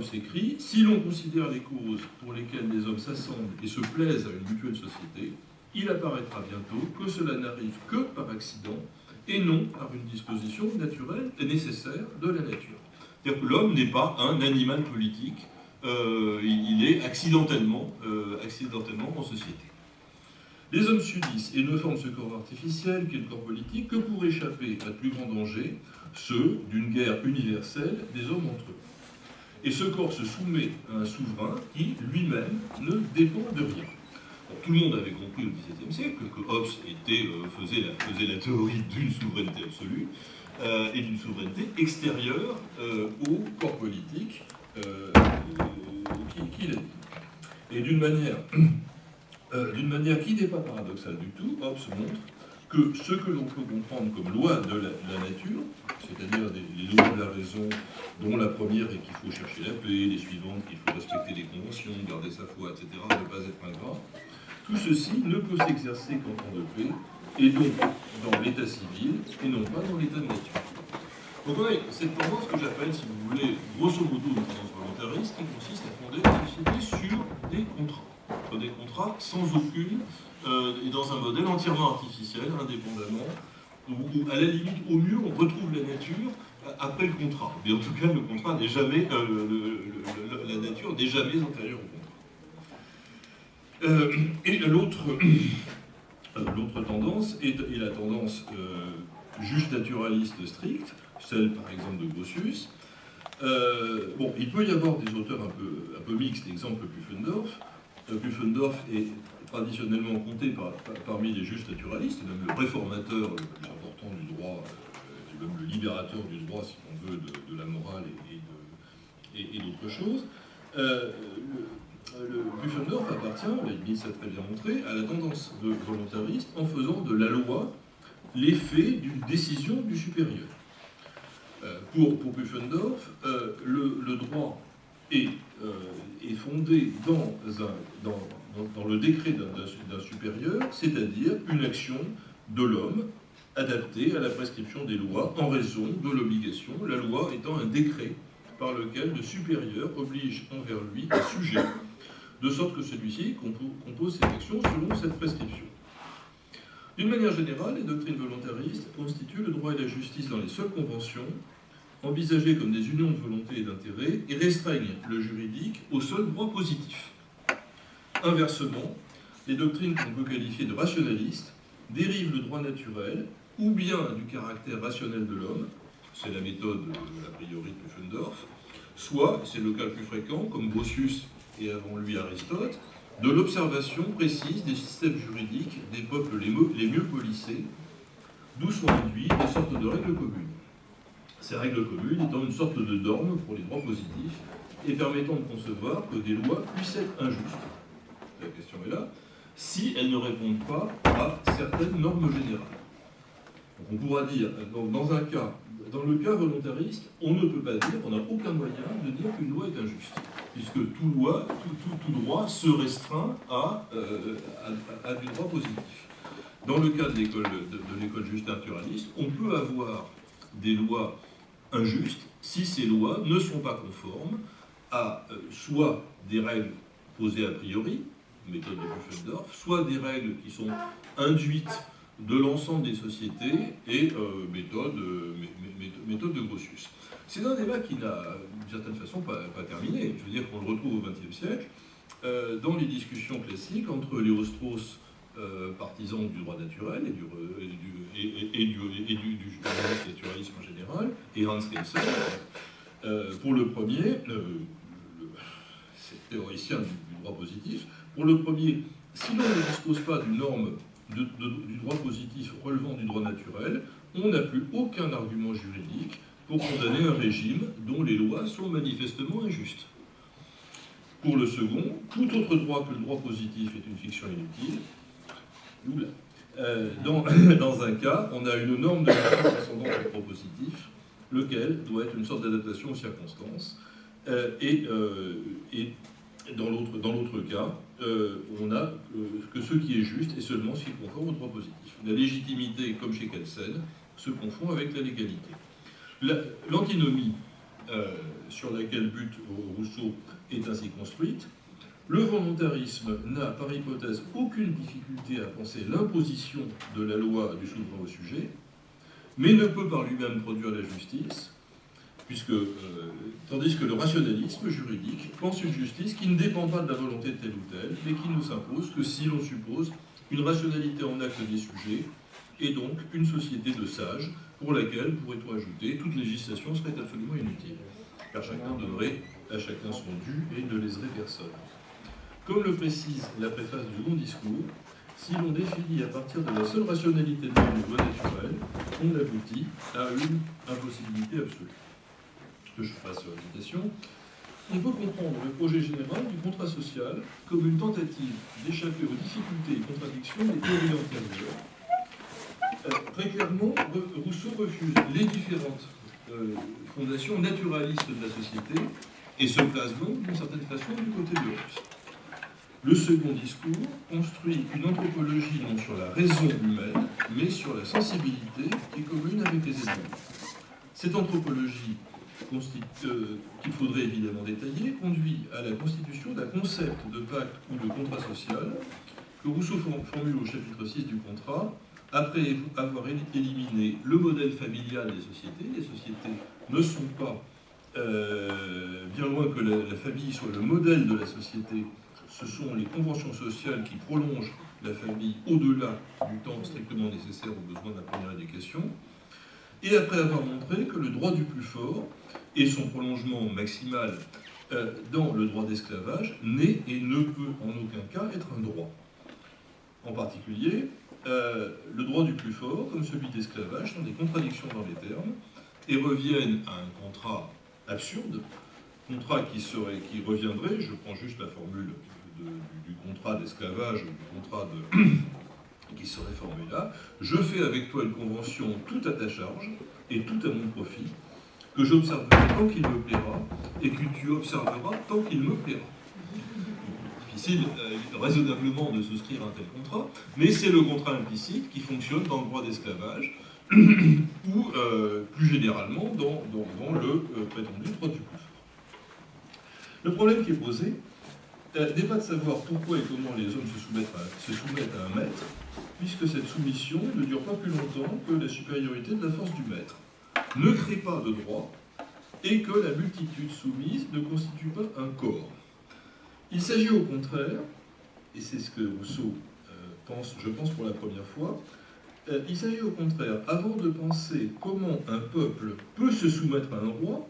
Hobbes écrit, si l'on considère les causes pour lesquelles les hommes s'assemblent et se plaisent à une mutuelle société, il apparaîtra bientôt que cela n'arrive que par accident et non par une disposition naturelle et nécessaire de la nature. C'est-à-dire que l'homme n'est pas un animal politique, euh, il est accidentellement, euh, accidentellement en société. Les hommes subissent et ne forment ce corps artificiel qu'est le corps politique que pour échapper à de plus grands dangers, ceux d'une guerre universelle des hommes entre eux. Et ce corps se soumet à un souverain qui, lui-même, ne dépend de rien. tout le monde avait compris au XVIIe siècle que Hobbes était, euh, faisait, la, théorie d'une souveraineté absolue euh, et d'une souveraineté extérieure euh, au corps politique qu'il a dit. Et d'une manière d'une manière qui n'est pas paradoxale du tout, Hobbes montre que ce que l'on peut comprendre comme loi de la, nature, c'est-à-dire les lois de la raison, dont la première est qu'il faut chercher la paix, les suivantes qu'il faut respecter les conventions, garder sa foi, etc., ne pas être ingrat, tout ceci ne peut s'exercer qu'en temps de paix, et donc dans l'état civil, et non pas dans l'état de nature. Donc on a cette tendance que j'appelle, si vous voulez, grosso modo une tendance volontariste, qui consiste à fonder la société sur des contrats des contrats sans aucune, euh, et dans un modèle entièrement artificiel, indépendamment, où, à la limite, au mieux, on retrouve la nature après le contrat. Mais en tout cas, le contrat n'est jamais, euh, la nature n'est jamais antérieure au contrat. Euh, et l'autre tendance est, la tendance juste naturaliste stricte, celle par exemple de Grotius. bon, il peut y avoir des auteurs un peu, un peu mixtes, exemple Pufendorf, Pufendorf est traditionnellement compté parmi les justes naturalistes, même le réformateur le plus important du droit, euh, même le libérateur du droit, si on veut, de, la morale et, d'autres choses. Euh, le, Pufendorf appartient, a très bien montré, à la tendance de volontariste en faisant de la loi l'effet d'une décision du supérieur. Euh, pour, pour le, le droit euh, est, fondé dans, dans, le décret d'un supérieur, c'est-à-dire une action de l'homme adaptée à la prescription des lois en raison de l'obligation, la loi étant un décret par lequel le supérieur oblige envers lui un sujet, de sorte que celui-ci compose ses actions selon cette prescription. D'une manière générale, les doctrines volontaristes constituent le droit et la justice dans les seules conventions envisagées comme des unions de volonté et d'intérêt et restreignent le juridique au seul droit positif. Inversement, les doctrines qu'on peut qualifier de rationalistes dérivent le droit naturel ou bien du caractère rationnel de l'homme, c'est la méthode a priori de Pufendorf, soit, c'est le cas le plus fréquent, comme Grotius et avant lui Aristote, de l'observation précise des systèmes juridiques des peuples les mieux, les mieux polissés, d'où sont induits des sortes de règles communes ces règles communes étant une sorte de norme pour les droits positifs et permettant de concevoir que des lois puissent être injustes, la question est là, si elles ne répondent pas à certaines normes générales. on pourra dire, dans un cas, dans le cas volontariste, on ne peut pas dire, on n'a aucun moyen de dire qu'une loi est injuste, puisque tout, loi, tout, droit se restreint euh, à, à, du droit positif. Dans le cas de l'école de juste naturaliste, on peut avoir des lois injuste si ces lois ne sont pas conformes à euh, soit des règles posées a priori, méthode de Pufendorf, soit des règles qui sont induites de l'ensemble des sociétés et euh, méthode, euh, méthode, de Grotius. C'est un débat qui n'a, d'une certaine façon, pas, terminé. Je veux dire qu'on le retrouve au XXe siècle dans les discussions classiques entre Léo Strauss euh, partisan du droit naturel et du, et du, naturalisme en général, et Hans Kelsen. Euh, pour le premier, c'est théoricien du, droit positif, pour le premier, si l'on ne dispose pas d'une norme du droit positif relevant du droit naturel, on n'a plus aucun argument juridique pour condamner un régime dont les lois sont manifestement injustes. Pour le second, tout autre droit que le droit positif est une fiction inutile, euh, dans, un cas, on a une norme de ascendante au propositif, lequel doit être une sorte d'adaptation aux circonstances. Euh, et, euh, et, dans l'autre cas, on a que ce qui est juste est seulement ce qui est conforme au droit positif. La légitimité, comme chez Kelsen, se confond avec la légalité. L'antinomie sur laquelle bute Rousseau est ainsi construite. Le volontarisme n'a, par hypothèse, aucune difficulté à penser l'imposition de la loi du souverain au sujet, mais ne peut par lui-même produire la justice, puisque, euh, tandis que le rationalisme juridique pense une justice qui ne dépend pas de la volonté de tel ou tel, mais qui ne s'impose que si l'on suppose une rationalité en acte des sujets, et donc une société de sages, pour laquelle, pourrait-on ajouter, toute législation serait absolument inutile, car chacun donnerait à chacun son dû et ne léserait personne. Comme le précise la préface du long discours, si l'on définit à partir de la seule rationalité de l'homme loi naturelle, on aboutit à une impossibilité absolue. Que je passe sur l'invitation. On peut comprendre le projet général du contrat social comme une tentative d'échapper aux difficultés et contradictions des théories antérieures. Euh, très clairement, Rousseau refuse les différentes euh, fondations naturalistes de la société et se place donc, d'une certaine façon, du côté de Hobbes. Le second discours construit une anthropologie non sur la raison humaine, mais sur la sensibilité qui est commune avec les éléments. Cette anthropologie, euh, qu'il faudrait évidemment détailler, conduit à la constitution d'un concept de pacte ou de contrat social que Rousseau formule au chapitre 6 du contrat, après avoir éliminé le modèle familial des sociétés. Les sociétés ne sont pas, euh, bien loin que la famille soit le modèle de la société, ce sont les conventions sociales qui prolongent la famille au-delà du temps strictement nécessaire aux besoins de la première éducation, et après avoir montré que le droit du plus fort et son prolongement maximal euh, dans le droit d'esclavage n'est et ne peut en aucun cas être un droit. En particulier, euh, le droit du plus fort, comme celui d'esclavage, sont des contradictions dans les termes et reviennent à un contrat absurde, contrat qui, serait, qui reviendrait, je prends juste la formule du, contrat d'esclavage, du contrat de, qui serait formé là, je fais avec toi une convention tout à ta charge et tout à mon profit, que j'observerai tant qu'il me plaira et que tu observeras tant qu'il me plaira. Difficile euh, raisonnablement de souscrire un tel contrat, mais c'est le contrat implicite qui fonctionne dans le droit d'esclavage ou euh, plus généralement dans, le euh, prétendu droit du fort. Le problème qui est posé, euh, n'est pas de savoir pourquoi et comment les hommes se soumettent, à, un maître, puisque cette soumission ne dure pas plus longtemps que la supériorité de la force du maître, ne crée pas de droit, et que la multitude soumise ne constitue pas un corps. Il s'agit au contraire, et c'est ce que Rousseau euh, pense, je pense pour la première fois, euh, il s'agit au contraire, avant de penser comment un peuple peut se soumettre à un roi,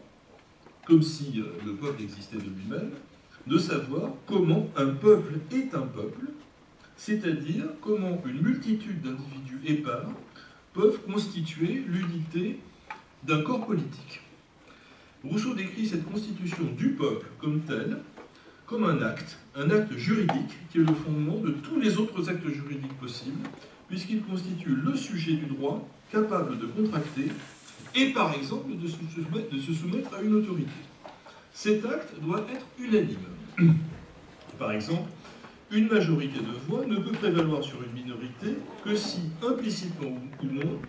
comme si le peuple existait de lui-même, de savoir comment un peuple est un peuple, c'est-à-dire comment une multitude d'individus épars peuvent constituer l'unité d'un corps politique. Rousseau décrit cette constitution du peuple comme telle, comme un acte, un acte juridique qui est le fondement de tous les autres actes juridiques possibles, puisqu'il constitue le sujet du droit capable de contracter et par exemple de se soumettre à une autorité cet acte doit être unanime. Par exemple, une majorité de voix ne peut prévaloir sur une minorité que si, implicitement ou non,